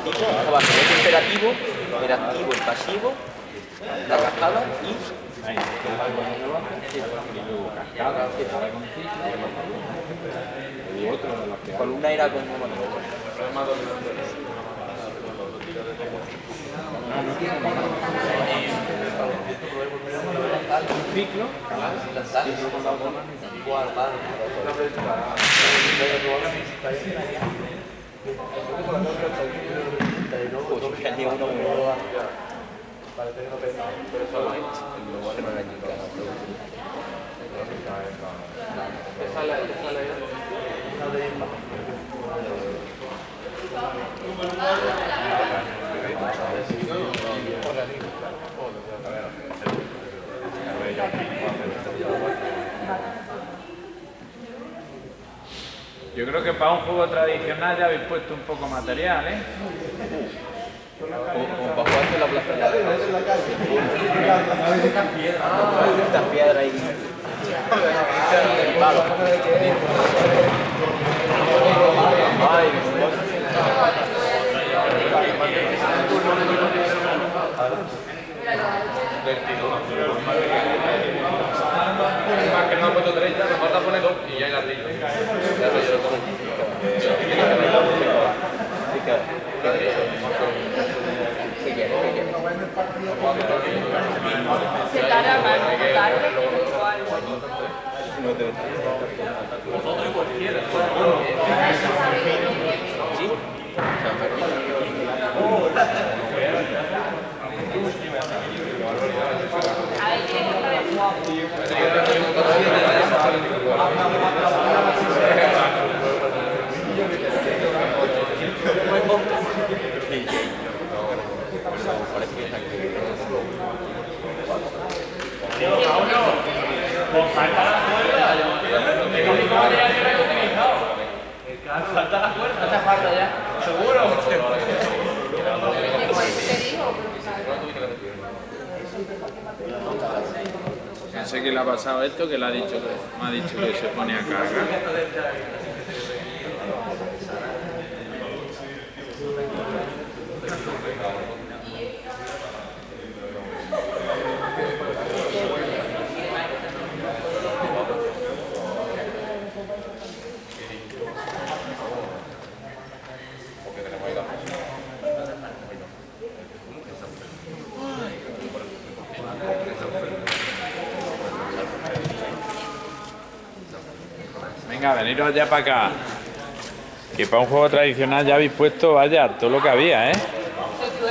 prototipo estaba el activo, el pasivo, la cascada y columna era con ciclo, pues tenía uno muy Yo creo que para un juego tradicional ya habéis puesto un poco material, ¿eh? como bajo antes la plaza estas piedras ahí. Palo Ay, Más que no ha puesto 30, nos falta poner dos y ya hay ladrillo. Se tarda más, tarde o algo. ¿Sí? San Fermín. Ahí tiene que estar el guapo. Te digo, No sé qué le ha pasado esto, que le ha dicho que, me ha dicho que se pone a cargar. Venga, veniros ya para acá. Que para un juego tradicional ya habéis puesto, vaya, todo lo que había, ¿eh? Vamos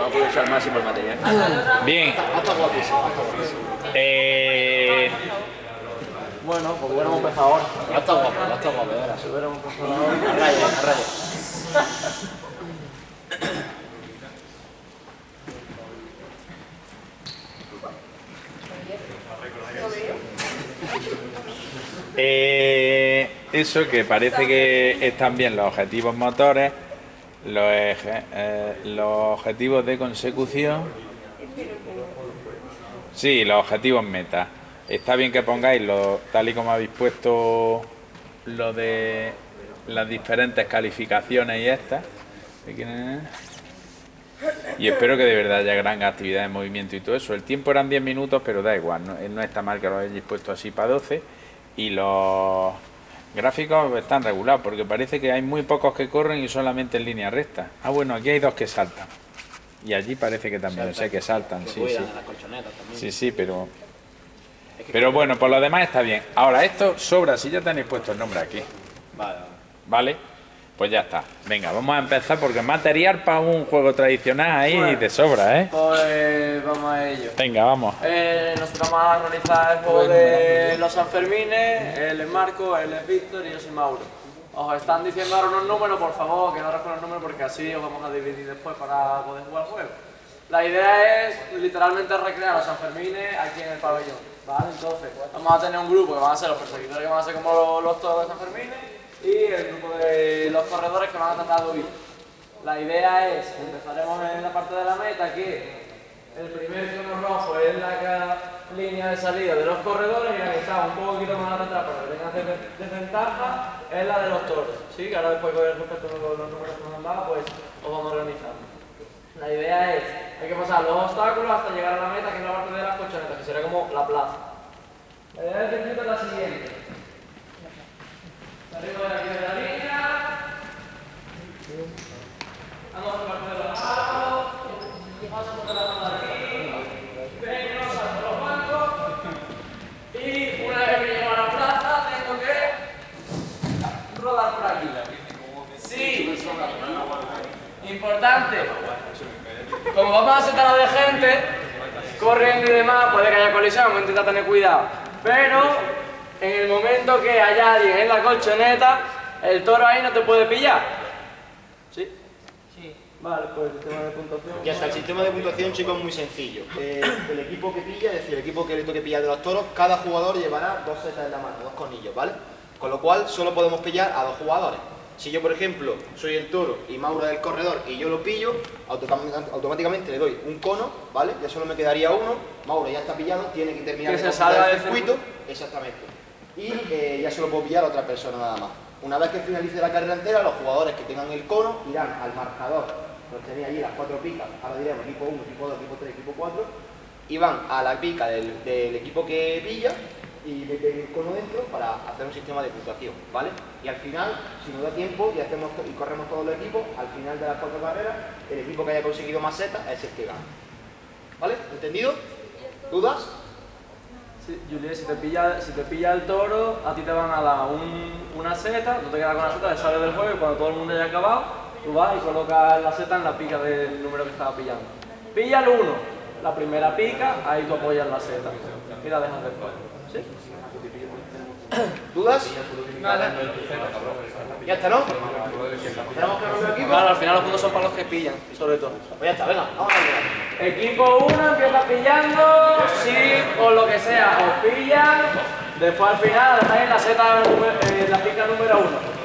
a aprovechar al máximo el material. Bien. Eh, Bueno, pues hubiéramos empezado ahora. Ya está guapo, ya está guapo. Si hubiéramos empezado ahora. A raya, a raya. Eh, eso que parece que están bien los objetivos motores, eh, los objetivos de consecución. Sí, los objetivos meta. Está bien que pongáis lo, tal y como habéis puesto lo de las diferentes calificaciones y estas. Y espero que de verdad haya gran actividad de movimiento y todo eso. El tiempo eran 10 minutos, pero da igual, no, no está mal que lo hayáis puesto así para 12. Y los gráficos están regulados, porque parece que hay muy pocos que corren y solamente en línea recta. Ah, bueno, aquí hay dos que saltan. Y allí parece que también, sé que saltan, Que sí, sí. Sí, sí, pero... Pero bueno, por lo demás está bien. Ahora, esto sobra si ya tenéis puesto el nombre aquí. Vale, vale. Pues ya está. Venga, vamos a empezar porque material para un juego tradicional ahí de sobra, ¿eh? Pues vamos a ello. Venga, vamos. Eh, nosotros vamos a realizar el juego de los Sanfermines, él es Marco, él es Víctor y yo soy Mauro. Os están diciendo ahora unos números, por favor, quedaros con los números porque así os vamos a dividir después para poder jugar el juego. La idea es literalmente recrear los Sanfermines aquí en el pabellón, ¿vale? Entonces, vamos a tener un grupo que van a ser los perseguidores que van a ser como los, los toros de Sanfermines y el grupo de los corredores que van a tratar huir. La idea es, empezaremos en la parte de la meta que el primer cono rojo es la, línea de salida de los corredores y la que está un poquito más atrás para que tengan de- desventaja es la de los toros. ¿sí? Que ahora después con respecto a los números que nos han dado, pues os vamos organizando. La idea es, hay que pasar los obstáculos hasta llegar a la meta, que es la parte de las colchonetas, que sería como la plaza. La idea del circuito es la siguiente. Como vamos a sentar de gente, corriendo y demás, puede que haya colisión, vamos a intentar tener cuidado. Pero en el momento que haya alguien en la colchoneta, el toro ahí no te puede pillar. ¿Sí? Sí. Vale, pues el tema de puntuación. Ya está, el sistema de puntuación, chicos, es muy sencillo. Eh, el equipo que pilla, es decir, el equipo que le toque pillar de los toros, cada jugador llevará dos setas en la mano, dos cornillos, ¿vale? Con lo cual, solo podemos pillar a dos jugadores. Si yo, por ejemplo, soy el toro y Mauro es el corredor y yo lo pillo, automáticamente, le doy un cono, ¿vale? Ya solo me quedaría uno, Mauro ya está pillado, tiene que terminar Que de se salga el del circuito, exactamente. Y eh, ya solo puedo pillar a otra persona nada más. Una vez que finalice la carrera entera, los jugadores que tengan el cono irán al marcador, los tenía allí las cuatro picas, ahora diremos equipo 1, equipo 2, equipo 3, equipo 4, y van a la pica del, del equipo que pilla y meten el cono dentro para hacer un sistema de puntuación, ¿vale? Y al final, si nos da tiempo y, hacemos y corremos todos los equipos, al final de las cuatro carreras, el equipo que haya conseguido más setas es el que gana. ¿Vale? ¿Entendido? ¿Dudas? Sí, Juliet, si te, pilla, si te pilla el toro, a ti te van a dar un- una seta, tú te quedas con la seta, te sales del juego y cuando todo el mundo haya acabado, tú vas y colocas la seta en la pica del número que estaba pillando. Pilla el uno, la primera pica, ahí tú apoyas la seta y la dejas después. ¿Sí? ¿Dudas? Ya está, ¿no? ¿Tenemos que romper equipo? Claro, al final los puntos son para los que pillan, sobre todo. Pues ya está, venga, vamos a ver. Equipo 1 empieza pillando, si por lo que sea os pillan, después al final dejáis la seta, eh, la pica número 1.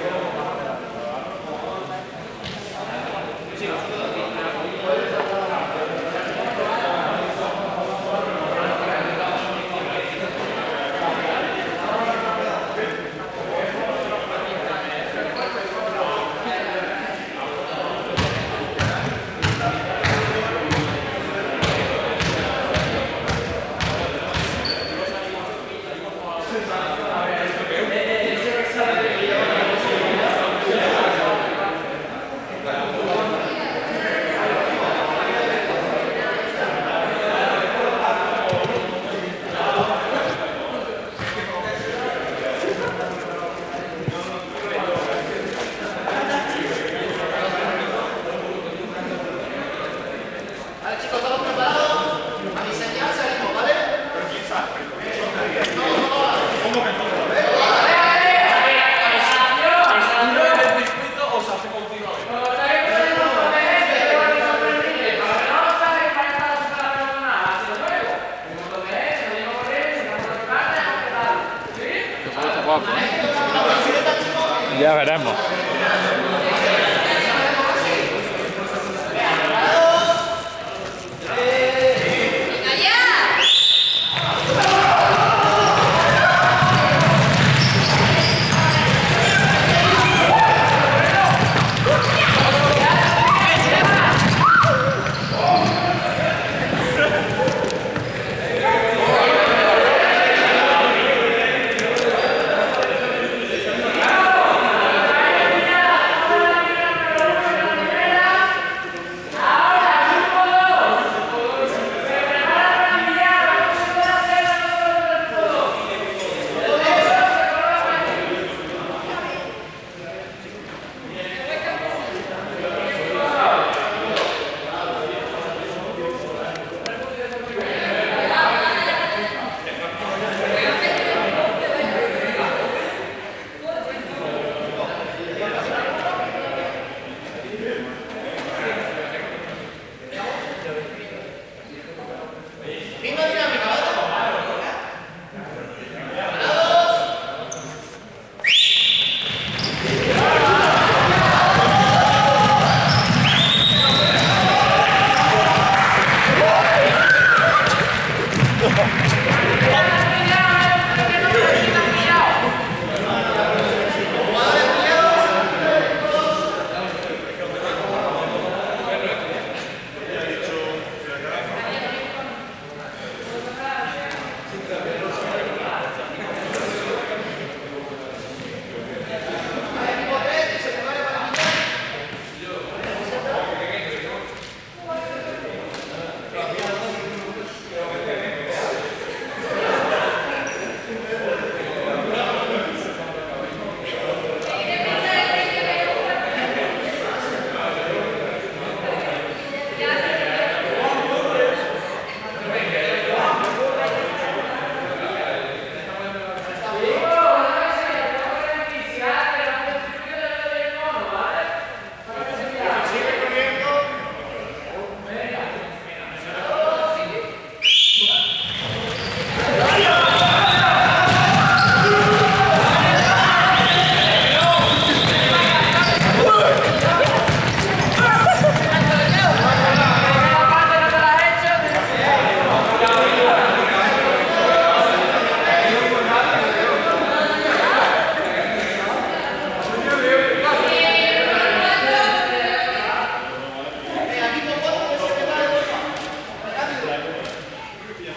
Ya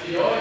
the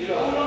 이런